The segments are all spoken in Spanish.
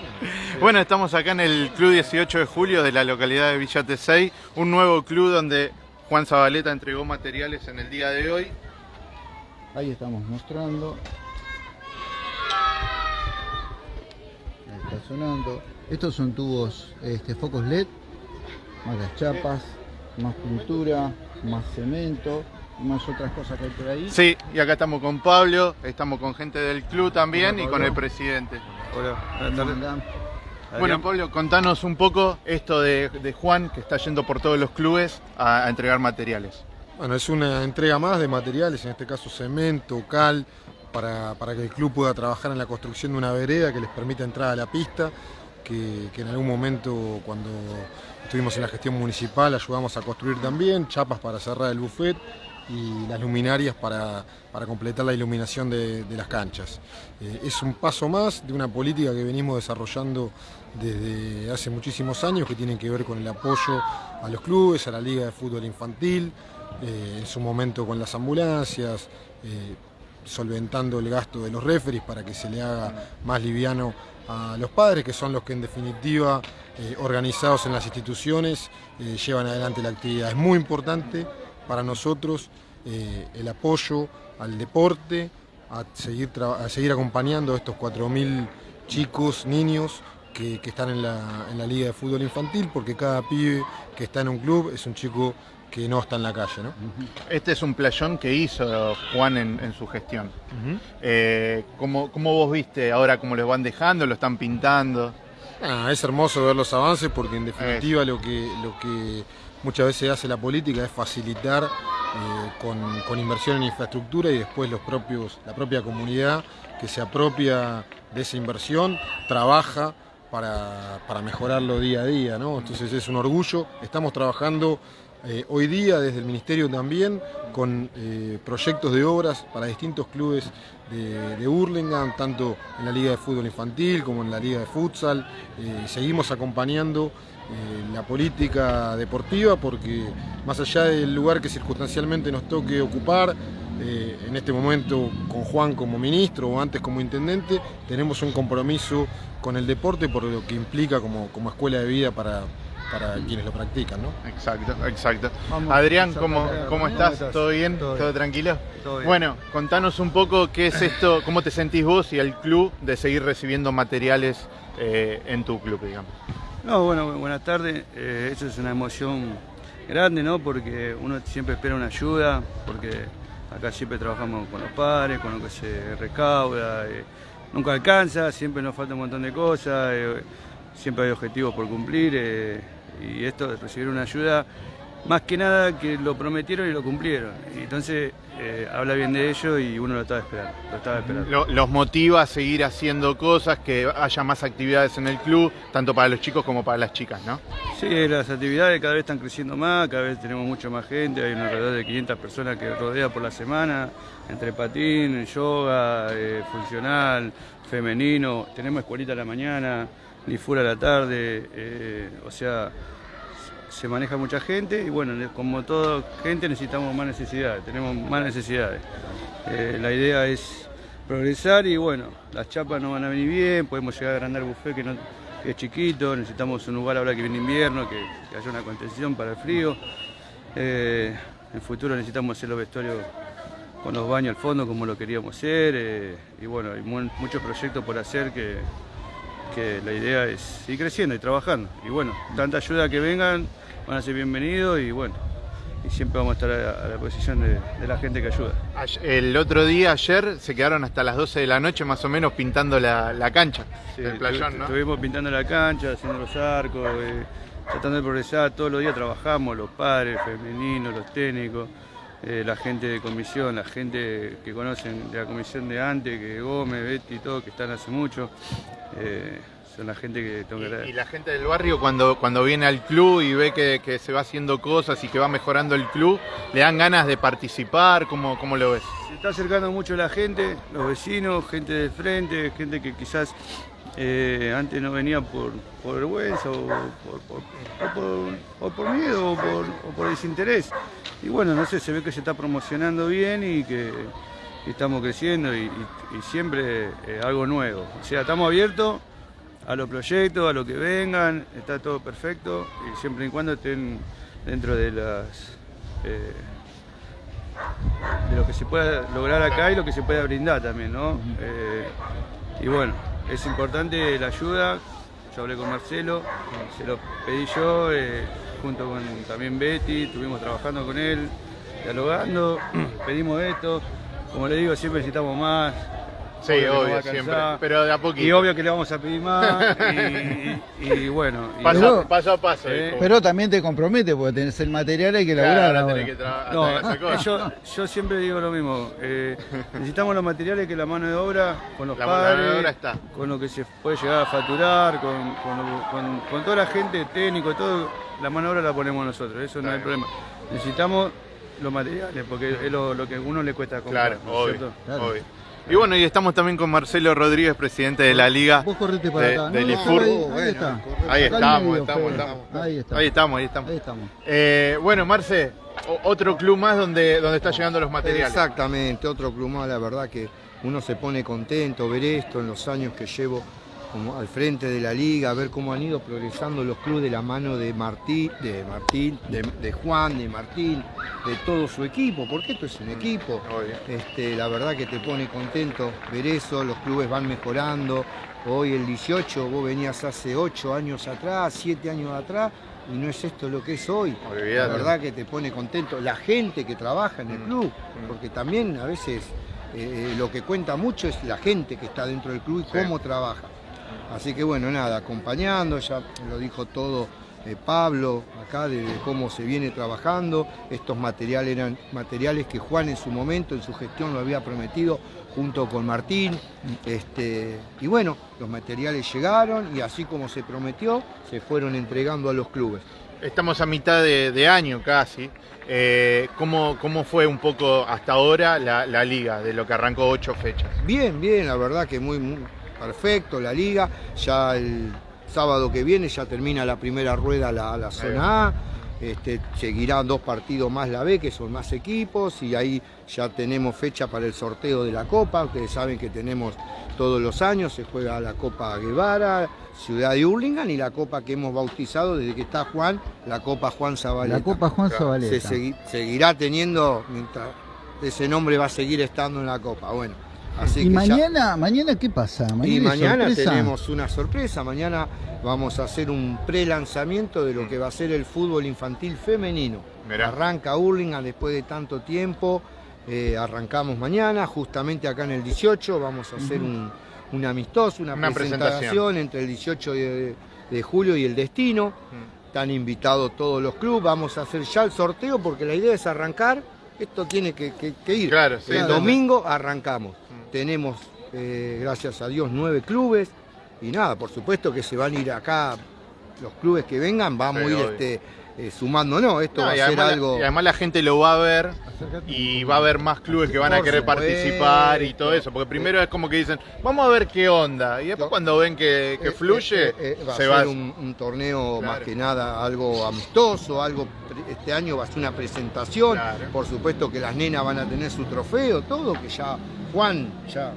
Bueno, estamos acá en el Club 18 de Julio de la localidad de Villa Tesey, un nuevo club donde Juan Zabaleta entregó materiales en el día de hoy. Ahí estamos mostrando. Ahí está sonando. Estos son tubos, este, focos LED, más las chapas, más pintura, más cemento, más otras cosas que hay por ahí. Sí, y acá estamos con Pablo, estamos con gente del club también y con el presidente. Hola, buenas ¿Cómo tardes. andan? Bueno, Pablo, contanos un poco esto de, de Juan que está yendo por todos los clubes a, a entregar materiales. Bueno, es una entrega más de materiales, en este caso cemento, cal, para, para que el club pueda trabajar en la construcción de una vereda que les permita entrar a la pista, que, que en algún momento cuando estuvimos en la gestión municipal ayudamos a construir también, chapas para cerrar el buffet y las luminarias para, para completar la iluminación de, las canchas. Eh, es un paso más de una política que venimos desarrollando desde hace muchísimos años que tiene que ver con el apoyo a los clubes, a la Liga de Fútbol Infantil, eh, en su momento con las ambulancias, eh, solventando el gasto de los referis para que se le haga más liviano a los padres, que son los que en definitiva, organizados en las instituciones, llevan adelante la actividad. Es muy importante para nosotros eh, el apoyo al deporte, a seguir, a seguir acompañando a estos 4.000 chicos, niños que, que están en la, en la Liga de Fútbol Infantil, porque cada pibe que está en un club es un chico que no está en la calle. ¿no? Este es un playón que hizo Juan en, en su gestión. Eh, ¿cómo, cómo vos viste ahora cómo los van dejando, lo están pintando? Ah, es hermoso ver los avances porque en definitiva lo que, lo que muchas veces hace la política es facilitar eh, con, inversión en infraestructura y después los propios, la propia comunidad que se apropia de esa inversión trabaja para, para mejorarlo día a día. ¿no? Entonces es un orgullo. Estamos trabajando eh, hoy día desde el Ministerio también con eh, proyectos de obras para distintos clubes de, de tanto en la Liga de Fútbol Infantil como en la Liga de Futsal. Eh, seguimos acompañando la política deportiva porque más allá del lugar que circunstancialmente nos toque ocupar, en este momento con Juan como ministro o antes como intendente, tenemos un compromiso con el deporte por lo que implica como, como escuela de vida para, para quienes lo practican. ¿no? Exacto, exacto. Vamos, Adrián, ¿cómo, cómo ¿Cómo estás? ¿Todo bien? ¿Todo, tranquilo? Todo bien. Bueno, contanos un poco qué es esto, cómo te sentís vos y el club de seguir recibiendo materiales eh, en tu club, digamos. No, bueno, bu- buenas tardes. Eh, eso es una emoción grande, ¿no? Porque uno siempre espera una ayuda, porque acá siempre trabajamos con los padres, con lo que se recauda. eh, nunca alcanza, siempre nos falta un montón de cosas, eh, siempre hay objetivos por cumplir. Y esto de recibir una ayuda, más que nada que lo prometieron y lo cumplieron. Y entonces eh, habla bien de ello y uno lo estaba esperando. Lo estaba esperando. Lo- los motiva a seguir haciendo cosas, que haya más actividades en el club, tanto para los chicos como para las chicas, ¿no? Sí, las actividades cada vez están creciendo más, cada vez tenemos mucho más gente, hay una alrededor de 500 personas que rodea por la semana, entre patín, yoga, eh, funcional, femenino, tenemos escuelita a la mañana, Lifura a la tarde, eh, o sea, se maneja mucha gente y bueno, como toda gente necesitamos más necesidades, tenemos más necesidades. Eh, la idea es progresar y bueno, las chapas no van a venir bien, podemos llegar a agrandar el buffet que, es chiquito, necesitamos un lugar ahora que viene invierno, que, haya una contención para el frío. Eh, en futuro necesitamos hacer los vestuarios con los baños al fondo como lo queríamos hacer y bueno, hay mu- muchos proyectos por hacer que, que la idea es seguir creciendo y trabajando. Y bueno, tanta ayuda que vengan, van a ser bienvenidos y bueno, y siempre vamos a estar a, a la posición de, de la gente que ayuda. Ay- El otro día, ayer, se quedaron hasta las 12 de la noche más o menos pintando la, la cancha Sí, del playón, ¿no? Estuvimos pintando la cancha, haciendo los arcos, eh, tratando de progresar. Todos los días trabajamos, los padres, femeninos, los técnicos, eh, la gente de comisión, la gente que conocen de la comisión de antes, que Gómez, Betty, todo, que están hace mucho. Eh, son la gente que tengo que Y, y la gente del barrio cuando, cuando viene al club y ve que, que se va haciendo cosas y que va mejorando el club, le dan ganas de participar, ¿cómo, cómo lo ves? Se está acercando mucho la gente, los vecinos, gente del frente, gente que quizás eh, antes no venía por, por vergüenza o por, por- o por- o miedo o por, o por desinterés. Y bueno, no sé, se ve que se está promocionando bien y que estamos creciendo y, y- y siempre eh, algo nuevo. O sea, estamos abiertos a los proyectos, a lo que vengan, está todo perfecto y siempre y cuando estén dentro de las eh, de lo que se pueda lograr acá y lo que se pueda brindar también, ¿no? Y bueno, es importante la ayuda, yo hablé con Marcelo, se lo pedí yo, eh, junto con también Betty, estuvimos trabajando con él, dialogando, pedimos esto, como le digo, siempre necesitamos más, Sí, Obvio siempre. Pero de a poquito. y obvio que le vamos a pedir más, y, y- y bueno. y- paso, a paso. Eh. Pero también te compromete porque tenés el material hay que Claro, laburar ahora que No, cosa. yo, yo siempre digo lo mismo. eh, necesitamos los materiales que la mano de obra, con los La mano de obra está. con lo que se puede llegar a facturar, con, con lo- con- con toda la gente técnico, todo, la mano de obra la ponemos nosotros, eso no hay problema. Necesitamos los materiales, porque es lo, lo que a uno le cuesta comprar, Claro. Claro. obvio. Y bueno, y estamos también con Marcelo Rodríguez, presidente de la Liga. Vos correte para de- acá. del IFUR. ahí, está. Ahí estamos, medio, estamos. Ahí está. Ahí estamos, ahí estamos. Ahí estamos. Eh, bueno, Marce, otro club más donde, donde están llegando los materiales. Exactamente, otro club más, la verdad que uno se pone contento ver esto en los años que llevo como al frente de la liga, ver cómo han ido progresando los clubes de la mano de Martín, de Martín, de, de Juan, de Martín, de todo su equipo, porque esto es un equipo. Obvio. Este, la verdad que te pone contento ver eso, los clubes van mejorando. Hoy el 18, vos venías hace 8 años atrás, 7 años atrás, y no es esto lo que es hoy. La Olvidate. verdad que te pone contento la gente que trabaja en el Mm. club, Mm. porque también a veces eh, lo que cuenta mucho es la gente que está dentro del club y Sí. cómo trabaja. Así que bueno, nada, acompañando, ya lo dijo todo eh, Pablo acá de, de cómo se viene trabajando. Estos materiales eran materiales que Juan en su momento, en su gestión, lo había prometido junto con Martín. Este, y bueno, los materiales llegaron y así como se prometió, se fueron entregando a los clubes. Estamos a mitad de, de año casi. Eh, ¿cómo, ¿Cómo fue un poco hasta ahora la, la liga, de lo que arrancó ocho fechas? Bien, bien, la verdad que muy, muy perfecto la liga. Ya el sábado que viene ya termina la primera rueda la, la zona A. Este, seguirán dos partidos más la B, que son más equipos, y ahí ya tenemos fecha para el sorteo de la Copa. Ustedes saben que tenemos todos los años, se juega la Copa Guevara, Ciudad de Hurlingham, y la Copa que hemos bautizado desde que está Juan, la Copa Juan Zabaleta. La Copa Juan Zabaleta. Se segui- seguirá teniendo, mientras ese nombre va a seguir estando en la Copa. Bueno, así y que ya- mañana, mañana qué pasa? Mañana y mañana sorpresa. tenemos una sorpresa. Mañana vamos a hacer un pre-lanzamiento de lo que va a ser el fútbol infantil femenino. Mirá. Arranca Hurlingham después de tanto tiempo. eh, arrancamos mañana, justamente acá en el 18. Vamos a hacer un, un amistoso, una, Una presentación, presentación. entre el 18 de, de julio y el Destino. Mm. Están invitados todos los clubes. Vamos a hacer ya el sorteo porque la idea es arrancar. Esto tiene que, que- que ir. Claro, sí. El Claro. domingo arrancamos. Tenemos, eh, gracias a Dios, nueve clubes. Y nada, por supuesto que se van a ir acá, los clubes que vengan, vamos a ir obvio. este, eh. Esto No, va a ser la- algo. y además la gente lo va a ver y va a haber más clubes que van a querer participar y todo eso. Porque primero es como que dicen, vamos a ver qué onda. Y después cuando ven que, que Eh, fluye, eh, eh, va se a va. ser un, un torneo Claro. más que nada algo amistoso, algo este año va a ser una presentación. Claro. Por supuesto que las nenas van a tener su trofeo, todo que ya Juan ya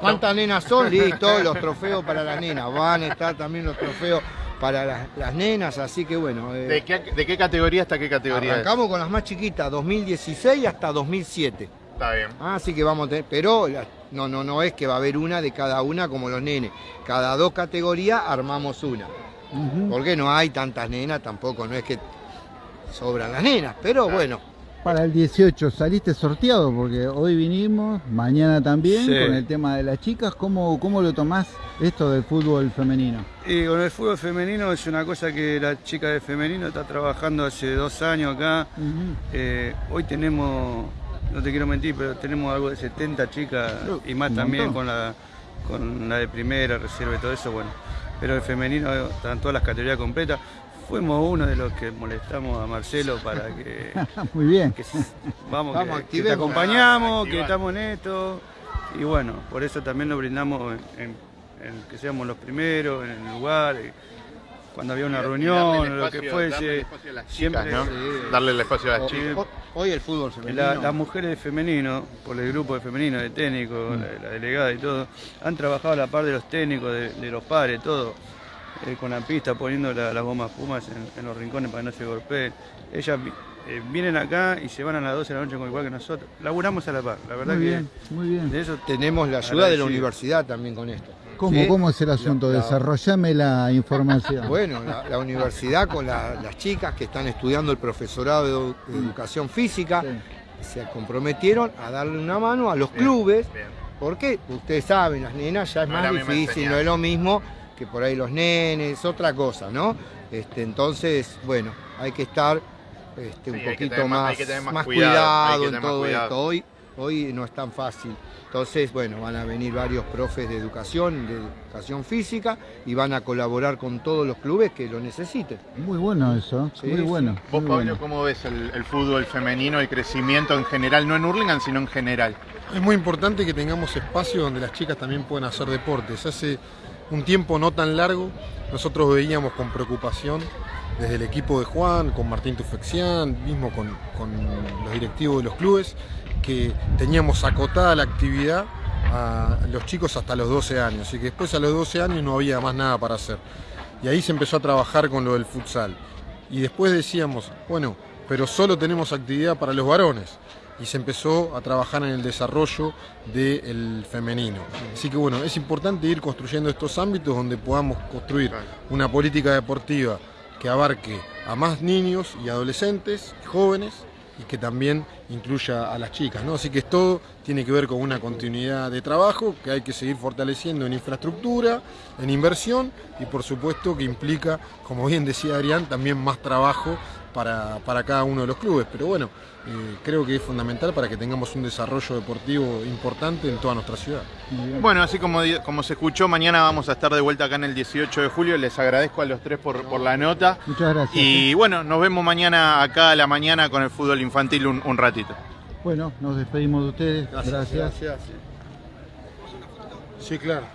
¿Cuántas nenas son? Listo, los trofeos para las nenas. Van a estar también los trofeos para las, las nenas, así que bueno. eh, ¿De qué, de qué categoría hasta qué categoría? es? arrancamos con las más chiquitas, 2016 hasta 2007. Está bien. Ah, Así que vamos a tener, pero no, no, no es que va a haber una de cada una como los nenes. Cada dos categorías armamos una. Porque no hay tantas nenas, tampoco no es que sobran las nenas, pero bueno. Para el 18 saliste sorteado porque hoy vinimos, mañana también Sí. con el tema de las chicas. ¿Cómo, cómo lo tomás esto del fútbol femenino? Y con el fútbol femenino es una cosa que la chica de femenino está trabajando hace dos años acá. Eh, hoy tenemos, no te quiero mentir, pero tenemos algo de 70 chicas y más también con la, con la de primera, reserva y todo eso, bueno. Pero el femenino están todas las categorías completas. Fuimos uno de los que molestamos a Marcelo para que, Muy bien. que vamos, Vamos, que- que, te acompañamos, que estamos en esto. Y bueno, por eso también nos brindamos en, en- en que seamos los primeros en el lugar. y cuando había una reunión lo que fuese. darle el espacio a las siempre- chicas, ¿no? Sí. Darle el espacio a las chicas. Ho- Hoy el fútbol femenino. La- las mujeres de femenino, por el grupo de femenino, de técnico, la, la delegada y todo, han trabajado a la par de los técnicos, de, de los padres, todo, eh, con la pista, poniendo la- las gomas pumas en, en los rincones para que no se golpeen. Ellas eh, vienen acá y se van a las 12 de la noche con igual que nosotros. Laburamos a la par, la verdad Muy que bien, muy bien. de eso Tenemos la ayuda de la universidad también con esto. ¿Cómo, ¿Sí? ¿Cómo es el asunto? La- Desarrollame la información. Bueno, la, la universidad con la- las chicas que están estudiando el profesorado de, edu- de educación física Sí. se comprometieron a darle una mano a los clubes. Porque ustedes saben, las nenas ya es más difícil, no es lo mismo que por ahí los nenes, otra cosa, ¿no? Este, entonces, bueno, hay que estar este, un Sí, poquito más- más, cuidado, en todo cuidado. esto. Hoy, hoy no es tan fácil. Entonces, bueno, van a venir varios profes de educación, de educación física, y van a colaborar con todos los clubes que lo necesiten. Muy bueno eso, Sí, muy sí. bueno. Vos, muy Pablo, bueno. ¿cómo ves el, el fútbol femenino, el crecimiento en general, no en Hurlingham, sino en general? Es muy importante que tengamos espacio donde las chicas también puedan hacer deportes. Hace un tiempo no tan largo, nosotros veíamos con preocupación desde el equipo de Juan, con Martín Tufexián, mismo con, con los directivos de los clubes, que teníamos acotada la actividad a los chicos hasta los 12 años y que después a los 12 años no había más nada para hacer. Y ahí se empezó a trabajar con lo del futsal. Y después decíamos, bueno, pero solo tenemos actividad para los varones. Y se empezó a trabajar en el desarrollo del femenino. Así que bueno, es importante ir construyendo estos ámbitos donde podamos construir una política deportiva que abarque a más niños y adolescentes, jóvenes, y que también incluya a las chicas, ¿no? Así que todo tiene que ver con una continuidad de trabajo que hay que seguir fortaleciendo en infraestructura, en inversión y por supuesto que implica, como bien decía Adrián, también más trabajo para, para cada uno de los clubes. Pero bueno, eh, creo que es fundamental para que tengamos un desarrollo deportivo importante en toda nuestra ciudad. Bueno, así como, como se escuchó, mañana vamos a estar de vuelta acá en el 18 de julio. Les agradezco a los tres por, por la nota. Muchas gracias. Y bueno, nos vemos mañana acá a la mañana con el fútbol infantil un, un ratito. Bueno, nos despedimos de ustedes. gracias. Sí, claro.